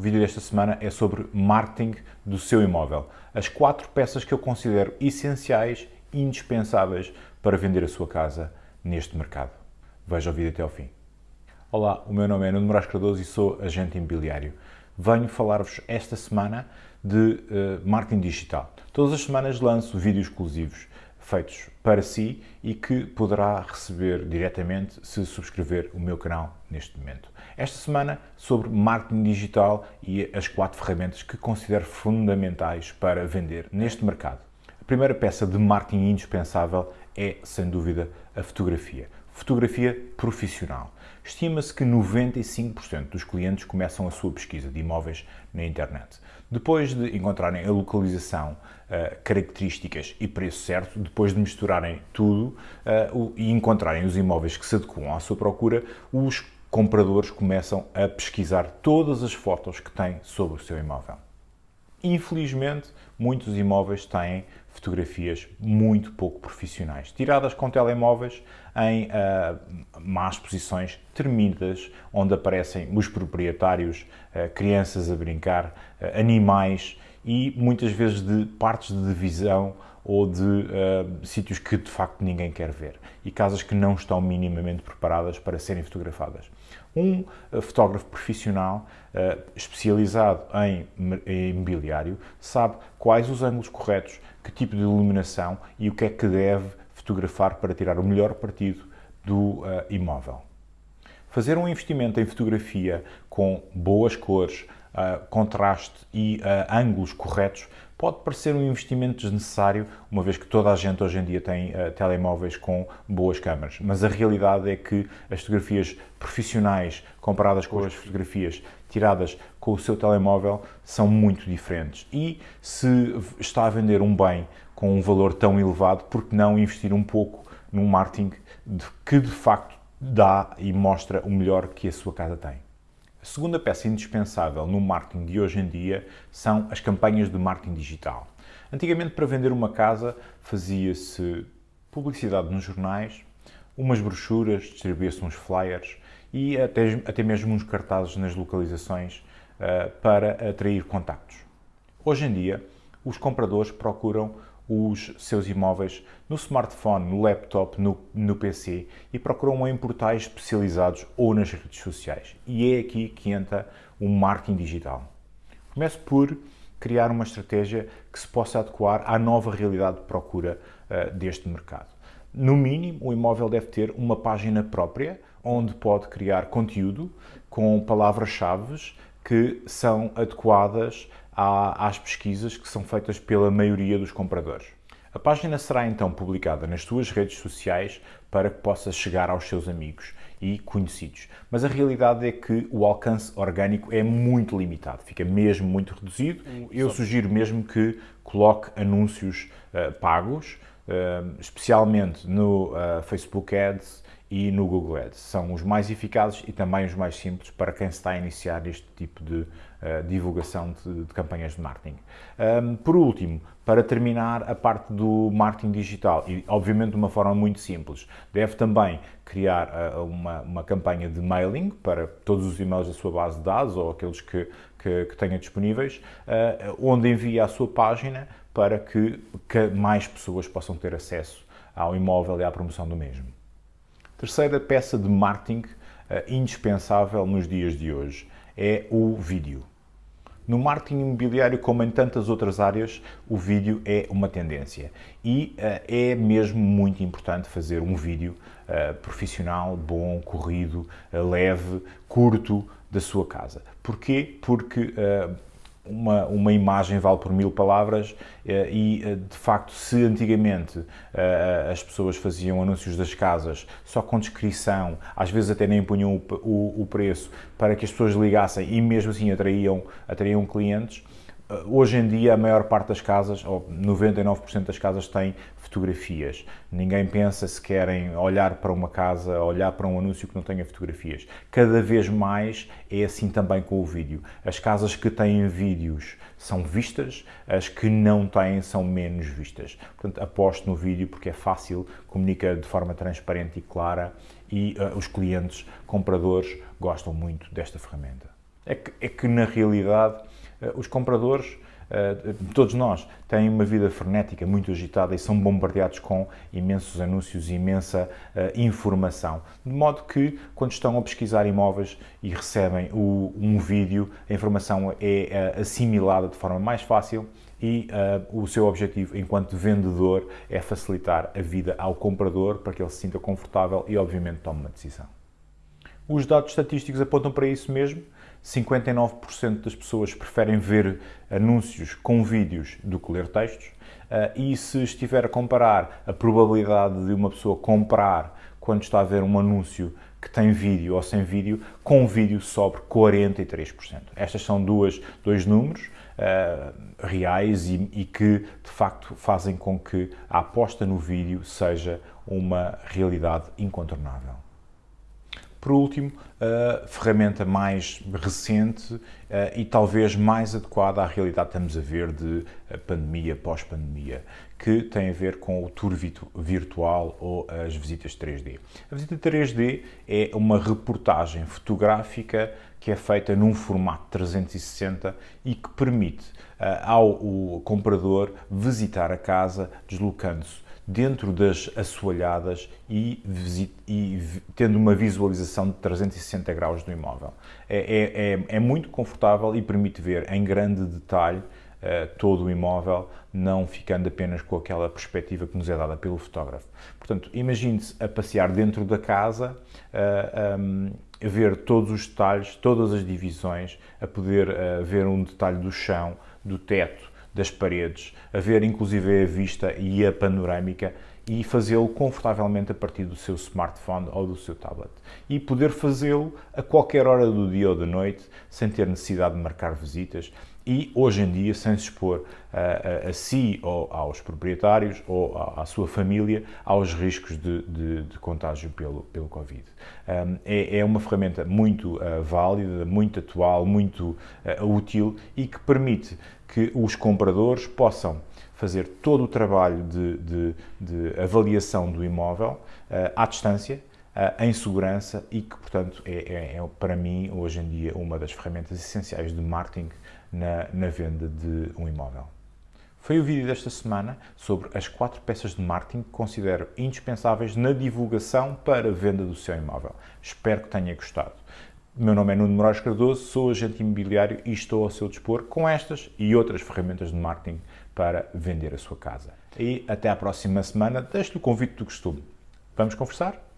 O vídeo desta semana é sobre marketing do seu imóvel. As quatro peças que eu considero essenciais indispensáveis para vender a sua casa neste mercado. Veja o vídeo até ao fim. Olá, o meu nome é Nuno Moraes Cardoso e sou agente imobiliário. Venho falar-vos esta semana de uh, marketing digital. Todas as semanas lanço vídeos exclusivos feitos para si e que poderá receber diretamente se subscrever o meu canal neste momento. Esta semana sobre marketing digital e as quatro ferramentas que considero fundamentais para vender neste mercado. A primeira peça de marketing indispensável é, sem dúvida, a fotografia. Fotografia profissional. Estima-se que 95% dos clientes começam a sua pesquisa de imóveis na internet. Depois de encontrarem a localização, uh, características e preço certo, depois de misturarem tudo uh, e encontrarem os imóveis que se adequam à sua procura, os compradores começam a pesquisar todas as fotos que têm sobre o seu imóvel. Infelizmente, muitos imóveis têm fotografias muito pouco profissionais, tiradas com telemóveis em uh, más posições termidas, onde aparecem os proprietários, uh, crianças a brincar, uh, animais e muitas vezes de partes de divisão ou de uh, sítios que de facto ninguém quer ver e casas que não estão minimamente preparadas para serem fotografadas. Um uh, fotógrafo profissional uh, especializado em, em imobiliário sabe quais os ângulos corretos, que tipo de iluminação e o que é que deve fotografar para tirar o melhor partido do imóvel. Fazer um investimento em fotografia com boas cores, uh, contraste e uh, ângulos corretos pode parecer um investimento desnecessário, uma vez que toda a gente hoje em dia tem uh, telemóveis com boas câmaras. Mas a realidade é que as fotografias profissionais comparadas com as fotografias tiradas com o seu telemóvel são muito diferentes. E se está a vender um bem com um valor tão elevado, por que não investir um pouco num marketing que de facto dá e mostra o melhor que a sua casa tem? A segunda peça indispensável no marketing de hoje em dia são as campanhas de marketing digital. Antigamente, para vender uma casa, fazia-se publicidade nos jornais, umas brochuras, distribuía-se uns flyers e até, até mesmo uns cartazes nas localizações uh, para atrair contactos. Hoje em dia, os compradores procuram os seus imóveis no smartphone, no laptop, no, no PC e procuram em portais especializados ou nas redes sociais. E é aqui que entra o marketing digital. Começo por criar uma estratégia que se possa adequar à nova realidade de procura uh, deste mercado. No mínimo, o imóvel deve ter uma página própria onde pode criar conteúdo com palavras-chave que são adequadas às pesquisas que são feitas pela maioria dos compradores. A página será então publicada nas suas redes sociais para que possa chegar aos seus amigos e conhecidos. Mas a realidade é que o alcance orgânico é muito limitado, fica mesmo muito reduzido. Eu sugiro mesmo que coloque anúncios uh, pagos, uh, especialmente no uh, Facebook Ads e no Google Ads. São os mais eficazes e também os mais simples para quem está a iniciar este tipo de uh, divulgação de, de, campanhas de marketing. Um, por último, para terminar a parte do marketing digital, e obviamente de uma forma muito simples, deve também criar uh, uma, uma campanha de mailing para todos os e-mails da sua base de dados ou aqueles que, que, que tenha disponíveis, uh, onde envia a sua página para que, que mais pessoas possam ter acesso ao imóvel e à promoção do mesmo. Terceira peça de marketing uh, indispensável nos dias de hoje é o vídeo. No marketing imobiliário, como em tantas outras áreas, o vídeo é uma tendência e uh, é mesmo muito importante fazer um vídeo uh, profissional, bom, corrido, leve, curto da sua casa. Porquê? Porque uma, uma imagem vale por mil palavras eh, e, eh, de facto, se antigamente eh, as pessoas faziam anúncios das casas só com descrição, às vezes até nem punham o, o, o preço para que as pessoas ligassem e mesmo assim atraíam, atraíam clientes, Hoje em dia, a maior parte das casas, ou 99% das casas, têm fotografias. Ninguém pensa se querem olhar para uma casa, olhar para um anúncio que não tenha fotografias. Cada vez mais é assim também com o vídeo. As casas que têm vídeos são vistas, as que não têm são menos vistas. Portanto, aposto no vídeo porque é fácil, comunica de forma transparente e clara e uh, os clientes, compradores, gostam muito desta ferramenta. é que, é que na realidade os compradores Uh, todos nós têm uma vida frenética, muito agitada e são bombardeados com imensos anúncios e imensa uh, informação. De modo que, quando estão a pesquisar imóveis e recebem um vídeo, a informação é assimilada de forma mais fácil e o seu objetivo enquanto vendedor é facilitar a vida ao comprador para que ele se sinta confortável e, obviamente, tome uma decisão. Os dados estatísticos apontam para isso mesmo. 59% das pessoas preferem ver anúncios com vídeos do que ler textos. Uh, e se estiver a comparar a probabilidade de uma pessoa comprar quando está a ver um anúncio que tem vídeo ou sem vídeo, com vídeo sobre 43%. Estas são duas, dois números uh, reais e, e, que, de facto, fazem com que a aposta no vídeo seja uma realidade incontornável. Por último, a ferramenta mais recente eh, e talvez mais adequada à realidade que estamos a ver de eh, pandemia, pós-pandemia, que tem a ver com o tour virtual ou as visitas 3D. A visita 3D é uma reportagem fotográfica que é feita num formato 360 e que permite uh, ao comprador visitar a casa deslocando-se dentro das assoalhadas e, e, tendo uma visualização de 360 graus do imóvel. É, é, é, é muito confortável e permite ver em grande detalhe uh, todo o imóvel, não ficando apenas com aquela perspectiva que nos é dada pelo fotógrafo. Portanto, imagine-se a passear dentro da casa, uh, eh, um, a ver todos os detalhes, todas as divisões, a poder uh, ver um detalhe do chão, do teto, das paredes, a ver inclusive a vista e a panorâmica e fazê-lo confortavelmente a partir do seu smartphone ou do seu tablet. E poder fazê-lo a qualquer hora do dia ou da noite, sem ter necessidade de marcar visitas e, hoje em dia, sem se expor a, a, a si ou aos proprietários ou à, à sua família aos riscos de, de, de contágio pelo, pelo Covid. Um, é, é, uma ferramenta muito uh, válida, muito atual, muito uh, útil e que permite que os compradores possam fazer todo o trabalho de, de, avaliação do imóvel uh, à distância, em segurança e que, portanto, é, é, é, para mim, hoje em dia, uma das ferramentas essenciais de marketing na, na venda de um imóvel. Foi o vídeo desta semana sobre as quatro peças de marketing que considero indispensáveis na divulgação para a venda do seu imóvel. Espero que tenha gostado. Meu nome é Nuno Moraes Cardoso, sou agente imobiliário e estou ao seu dispor com estas e outras ferramentas de marketing para vender a sua casa. E até à próxima semana, deixo-lhe o convite do costume. Vamos conversar?